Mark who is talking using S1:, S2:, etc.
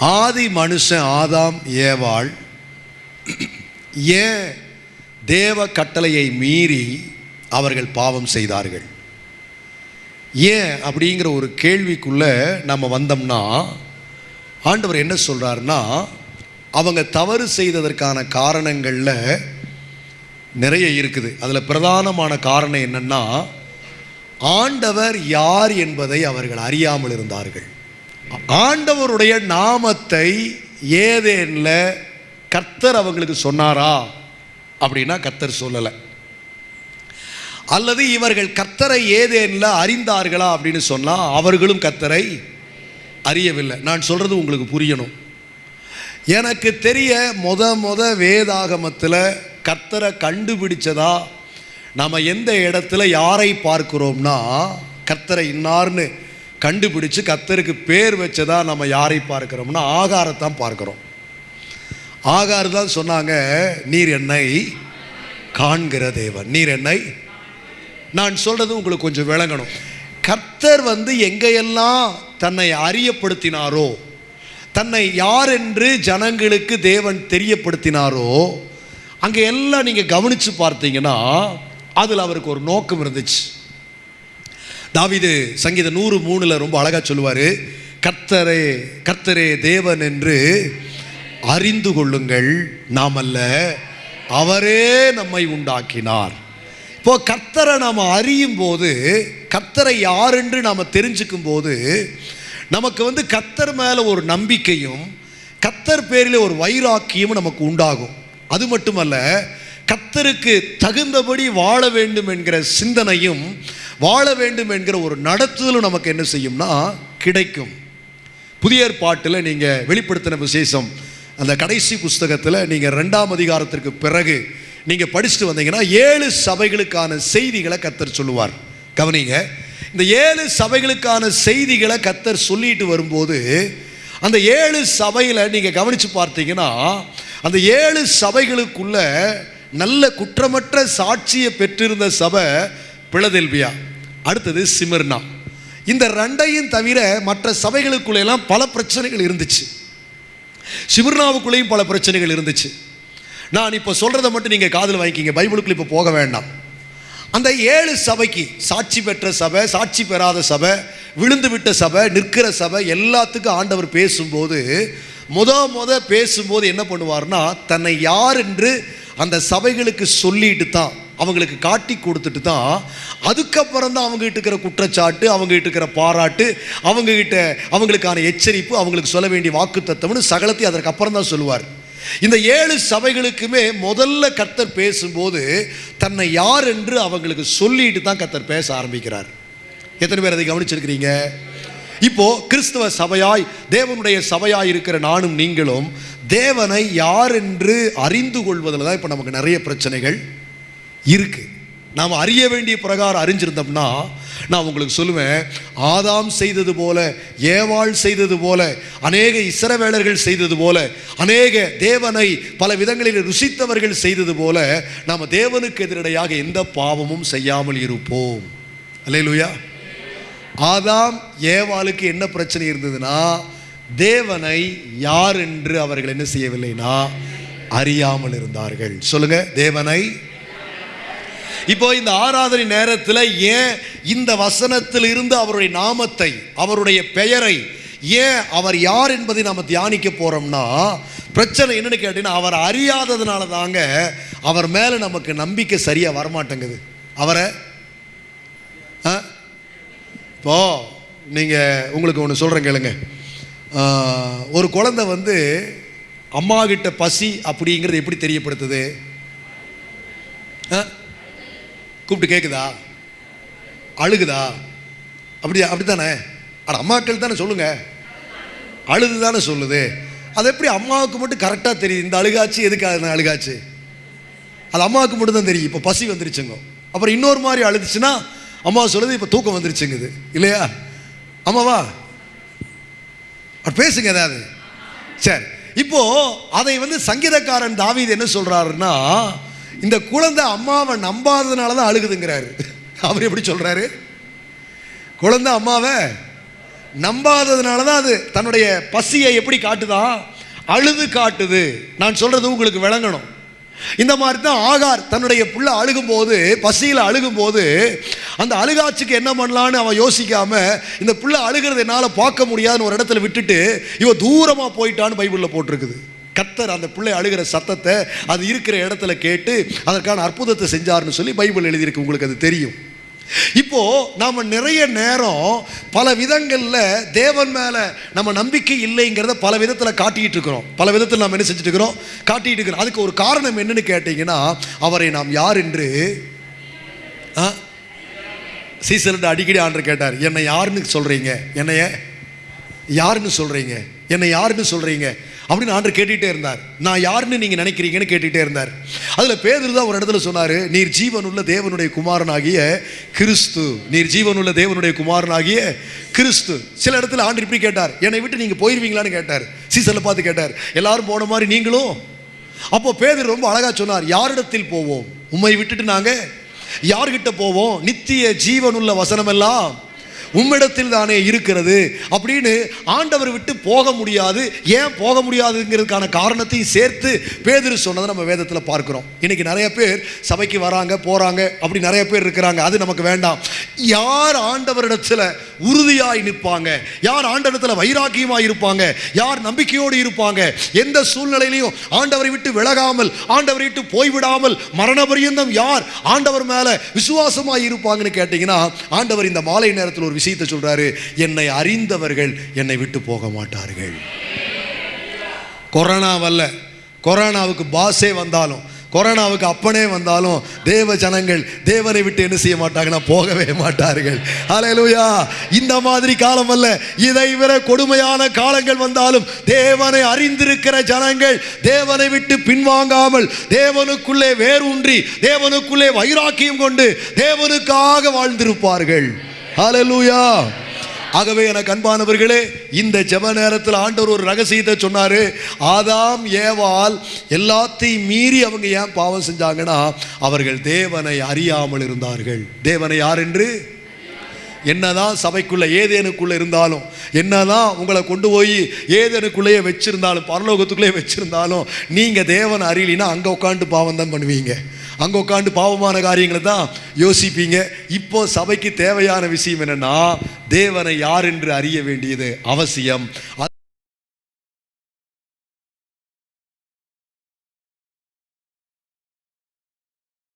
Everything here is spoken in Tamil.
S1: ஆதி மனுஷன் ஆதாம் ஏவாள். ஏன் தேவ கட்டளையை மீறி அவர்கள் பாவம் செய்தார்கள்? ஏன் அப்படிங்கிற ஒரு கேள்விக்குள்ள நம்ம வந்தோம்னா ஆண்டவர் என்ன சொல்கிறாருன்னா அவங்க தவறு செய்ததற்கான காரணங்களில் நிறைய இருக்குது. அதில் பிரதானமான காரணம் என்னன்னா ஆண்டவர் யார் என்பதை அவர்கள் அறியாமல் இருந்தார்கள். ஆண்டவருடைய நாமத்தை ஏதேனில் கர்த்தர் அவங்களுக்கு சொன்னாரா? அப்படின்னா கர்த்தர் சொல்லலை. அல்லது இவர்கள் கர்த்தரை ஏதேனில் அறிந்தார்களா அப்படின்னு சொன்னால் அவர்களும் கர்த்தரை அறியவில்லை. நான் சொல்கிறது உங்களுக்கு புரியணும். எனக்கு தெரிய மொத மொத வேதாகமத்தில் கர்த்தரை கண்டுபிடிச்சதா நம்ம எந்த இடத்துல யாரை பார்க்குறோம்னா கர்த்தரை இன்னார்னு கண்டுபிடிச்சு கர்த்தருக்கு பேர் வச்சதா நம்ம யாரை பார்க்கிறோம்னா ஆகாரத்தான் பார்க்குறோம். ஆகார் தான் சொன்னாங்க நீர் என்னை காண்கிற தேவன். நீர் என்னை? நான் சொல்றது உங்களுக்கு கொஞ்சம் விளங்கணும். கர்த்தர் வந்து எங்கெல்லாம் தன்னை அறியப்படுத்தினாரோ தன்னை யார் என்று ஜனங்களுக்கு தேவன் தெரியப்படுத்தினாரோ அங்கே எல்லாம் நீங்கள் கவனித்து பார்த்தீங்கன்னா அதில் அவருக்கு ஒரு நோக்கம் இருந்துச்சு. தாவிது சங்கீத நூறு மூணில் ரொம்ப அழகாக சொல்லுவார் கர்த்தரே கர்த்தரே தேவன் என்று அறிந்து கொள்ளுங்கள் நாமல்ல அவரே நம்மை உண்டாக்கினார். இப்போ கர்த்தரை நாம் அறியும் போது கர்த்தரை யார் என்று நாம் தெரிஞ்சுக்கும் போது நமக்கு வந்து கர்த்தர் மேலே ஒரு நம்பிக்கையும் கத்தர் பேரில் ஒரு வைராக்கியமும் நமக்கு உண்டாகும். அது மட்டுமல்ல கத்தருக்கு தகுந்தபடி வாழ வேண்டும் என்கிற சிந்தனையும் வாழ வேண்டும் என்கிற ஒரு நடத்துதலும் நமக்கு என்ன செய்யும்னா கிடைக்கும். புதிய ஏற்பாட்டில் நீங்கள் வெளிப்படுத்தின விசேஷம் அந்த கடைசி புஸ்தகத்தில் நீங்கள் ரெண்டாம் அதிகாரத்திற்கு பிறகு நீங்கள் படிச்சுட்டு வந்தீங்கன்னா ஏழு சபைகளுக்கான செய்திகளை கத்தர் சொல்லுவார். கவனிங்க இந்த ஏழு சபைகளுக்கான செய்திகளை கத்தர் சொல்லிட்டு வரும்போது அந்த ஏழு சபையில் நீங்கள் கவனித்து பார்த்தீங்கன்னா அந்த ஏழு சபைகளுக்குள்ள நல்ல குற்றமற்ற சாட்சியை பெற்றிருந்த சபை பிளதெல்பியா அடுத்தது சிமர்னா. இந்த ரெண்டையும் தவிர மற்ற சபைகளுக்குள்ளெல்லாம் பல பிரச்சனைகள் இருந்துச்சு. சிமிர்னாவுக்குள்ளேயும் பல பிரச்சனைகள் இருந்துச்சு. நான் இப்போ சொல்கிறத மட்டும் நீங்கள் காதில் வாங்கிக்கிங்க. பைபிளுக்குள்ளே இப்போ போக வேண்டாம். அந்த ஏழு சபைக்கு சாட்சி பெற்ற சபை சாட்சி பெறாத சபை விழுந்து விட்ட சபை நிற்கிற சபை எல்லாத்துக்கும் ஆண்டவர் பேசும்போது முத முத பேசும்போது என்ன பண்ணுவார்னா தன்னை யார் என்று அந்த சபைகளுக்கு சொல்லிட்டு தான் அவங்களுக்கு காட்டி கொடுத்துட்டு தான் அதுக்கப்புறம் தான் அவங்ககிட்ட இருக்கிற குற்றச்சாட்டு அவங்ககிட்ட இருக்கிற பாராட்டு அவங்ககிட்ட அவங்களுக்கான எச்சரிப்பு அவங்களுக்கு சொல்ல வேண்டிய வாக்கு தத்துவம்னு சகலத்தையும் அதற்கப்புறம் தான் சொல்லுவார். இந்த ஏழு சபைகளுக்குமே முதல்ல கத்தர் பேசும்போது தன்னை யார் என்று அவங்களுக்கு சொல்லிட்டு தான் கத்தர் பேச ஆரம்பிக்கிறார். எத்தனை பேர் அதை கவனிச்சிருக்கிறீங்க? இப்போ கிறிஸ்தவ சபையாய் தேவனுடைய சபையாய் இருக்கிற நானும் நீங்களும் தேவனை யார் என்று அறிந்து கொள்வதில் தான் இப்போ நமக்கு நிறைய பிரச்சனைகள். இருக்கு. நாம் அறிய வேண்டிய பிரகாரம் அறிஞ்சிருந்தோம்னா நான் உங்களுக்கு சொல்லுவேன் ஆதாம் செய்தது போல ஏவாள் செய்தது போல அநேக இசரவேலர்கள் செய்தது போல அநேக தேவனை பல விதங்களில் ருசித்தவர்கள் செய்தது போல நாம் தேவனுக்கு எதிரடையாக எந்த பாவமும் செய்யாமல் இருப்போம். அல்லேலூயா. ஆதாம் ஏவாளுக்கு என்ன பிரச்சனை இருந்ததுன்னா தேவனை யார் என்று அவர்கள் என்ன செய்யவில்லைனா அறியாமல் இருந்தார்கள். சொல்லுங்க தேவனை இப்போ இந்த ஆராதனை நேரத்தில் ஏன் இந்த வசனத்தில் இருந்து அவருடைய நாமத்தை அவருடைய பெயரை ஏன் அவர் யார் என்பதை நாம் தியானிக்க போறோம்னா பிரச்சனை என்னன்னு கேட்டீங்கன்னா அவர் அறியாததுனால தாங்க அவர் மேலே நமக்கு நம்பிக்கை சரியாக வரமாட்டேங்குது. அவரை? ஆ? இப்போ நீங்கள் உங்களுக்கு ஒன்று சொல்கிறேன் கேளுங்க. ஒரு குழந்தை வந்து அம்மாகிட்ட பசி அப்படிங்கிறது எப்படி தெரியப்படுத்துது? கூப்பிட்டு கேட்குதா அழுகுதா? அப்படி அப்படி தானே அட அம்மாக்கள் தானே சொல்லுங்க. அழுது தானே சொல்லுது. அது எப்படி அம்மாவுக்கு மட்டும் கரெக்டாக தெரியுது? இந்த அழுகாச்சு எதுக்காக அழுகாச்சு? அது அம்மாவுக்கு மட்டும் தான் தெரியும். இப்போ பசி வந்துருச்சுங்க. அப்புறம் இன்னொரு மாதிரி அழுதுச்சுன்னா அம்மா சொல்லுது இப்போ தூக்கம் வந்துருச்சுங்குது. இல்லையா? அம்மாவா அப்ப பேசுங்க ஏதாவது. சரி. இப்போ அதை வந்து சங்கீதக்காரன் தாவீது என்ன சொல்றாருன்னா இந்த குழந்தை அம்மாவை நம்பாததுனால தான் அழுகுதுங்கிறாரு. அவர் எப்படி சொல்கிறாரு குழந்தை அம்மாவை நம்பாததுனால தான் அது தன்னுடைய பசியை எப்படி காட்டுதா? அழுது காட்டுது. நான் சொல்கிறது உங்களுக்கு விளங்கணும். இந்த மாதிரி தான் ஆகார் தன்னுடைய புள்ள அழுகும்போது பசியில் அழுகும்போது அந்த அழுகாட்சிக்கு என்ன பண்ணலான்னு அவன் யோசிக்காம இந்த புள்ள அழுகிறது என்னால் பார்க்க முடியாதுன்னு ஒரு இடத்துல விட்டுட்டு இவன் தூரமாக போயிட்டான்னு பைபிளில் போட்டிருக்குது. கத்தர் அந்த பிள்ளை அழுகிற சத்தத்தை அது இருக்கிற இடத்துல கேட்டு அதற்கான அற்புதத்தை செஞ்சார்னு சொல்லி பைபிள் எழுதியிருக்கு. உங்களுக்கு அது தெரியும். இப்போ நாம் நிறைய நேரம் பல விதங்களில் தேவன் மேலே நம்ம நம்பிக்கை இல்லைங்கிறத பல விதத்தில் காட்டிக்கிட்டு இருக்கிறோம். பல விதத்தில் நாம் என்ன செஞ்சுட்டு இருக்கிறோம்? காட்டிட்டு இருக்கிறோம். அதுக்கு ஒரு காரணம் என்னன்னு கேட்டிங்கன்னா அவரை நாம் யார் என்று? ஆ? அடிக்கடி ஆண்டு கேட்டார் என்னை யாருன்னு சொல்கிறீங்க என்னைய? யாருன்னு சொல்கிறீங்க என்னை யாருன்னு சொல்கிறீங்க அப்படின்னு ஆண்டு கேட்டுகிட்டே இருந்தார். நான் யாருன்னு நீங்கள் நினைக்கிறீங்கன்னு கேட்டுகிட்டே இருந்தார். அதில் பேதர் தான் ஒரு இடத்துல சொன்னார் நீர் ஜீவனுள்ள தேவனுடைய குமாரனாகிய கிறிஸ்து நீர் ஜீவனுள்ள தேவனுடைய குமாரனாகிய கிறிஸ்து. சில இடத்துல ஆண்டு இப்படி கேட்டார். என்னை விட்டு நீங்கள் போயிருவீங்களான்னு கேட்டார். சீசனில் பார்த்து கேட்டார். எல்லாரும் போன மாதிரி நீங்களும். அப்போ பேதர் ரொம்ப அழகாக சொன்னார் யாரிடத்தில் போவோம்? உண்மை விட்டுட்டு நாங்கள் யார்கிட்ட போவோம்? நித்திய ஜீவனுள்ள வசனமெல்லாம் உம்மிடத்தில் தானே இருக்கிறது அப்படின்னு ஆண்டவர் விட்டு போக முடியாது. ஏன் போக முடியாதுங்கிறதுக்கான காரணத்தையும் சேர்த்து பேதிரு சொன்னதை நம்ம வேதத்தில் பார்க்குறோம். இன்னைக்கு நிறைய பேர் சபைக்கு வராங்க போகிறாங்க அப்படி நிறைய பேர் இருக்கிறாங்க. அது நமக்கு வேண்டாம். யார் ஆண்டவரிடத்தில் உறுதியாய் நிற்பாங்க? யார் ஆண்டவரிடத்தில் வைராக்கியமாக இருப்பாங்க? யார் நம்பிக்கையோடு இருப்பாங்க? எந்த சூழ்நிலையிலையும் ஆண்டவரை விட்டு விலகாமல் ஆண்டவரை விட்டு போய்விடாமல் மரண பரியந்தம் யார் ஆண்டவர் மேலே விசுவாசமாக இருப்பாங்கன்னு கேட்டிங்கன்னா ஆண்டவர் இந்த மாலை நேரத்தில் ஒரு விஷயத்தை சொல்றாரு என்னை அறிந்தவர்கள் என்னை விட்டு போக மாட்டார்கள். கொரோனா கொரோனாவுக்கு பாஸே வந்தாலும் கொரோனாவுக்கு அப்பனே வந்தாலும் தேவ ஜனங்கள் தேவனை விட்டு என்ன செய்ய மாட்டாங்கன்னா போகவே மாட்டார்கள். அலையலூயா இந்த மாதிரி காலம் அல்ல இதை விட கொடுமையான காலங்கள் வந்தாலும் தேவனை அறிந்திருக்கிற ஜனங்கள் தேவனை விட்டு பின்வாங்காமல் தேவனுக்குள்ளே வேரூன்றி தேவனுக்குள்ளே வைராக்கியம் கொண்டு தேவனுக்காக வாழ்ந்திருப்பார்கள். ஹalleluya ஆகவே எனக்கு அன்பானவர்களே இந்த ஜப நேரத்தில் ஆண்டவர் ஒரு ரகசியத்தை சொன்னாரு. ஆதாம் ஏவால் எல்லாத்தையும் மீறி அவங்க ஏன் பாவம் செஞ்சாங்கன்னா அவர்கள் தேவனை அறியாமல் இருந்தார்கள். தேவனை யார் என்று? என்னதான் சபைக்குள்ள ஏதேனுக்குள்ள இருந்தாலும் என்னதான் உங்களை கொண்டு போய் ஏதேனுக்குள்ளேயே வச்சிருந்தாலும் பரலோகத்துக்குள்ளேயே வச்சிருந்தாலும் நீங்க தேவன் அறியலினா அங்க உட்காந்து பாவம் தான் பண்ணுவீங்க. அங்க உட்காந்து பாவமான காரியங்களை தான் யோசிப்பீங்க. இப்போ சபைக்கு தேவையான விஷயம் என்னன்னா தேவனை யார் என்று அறிய வேண்டியது அவசியம்.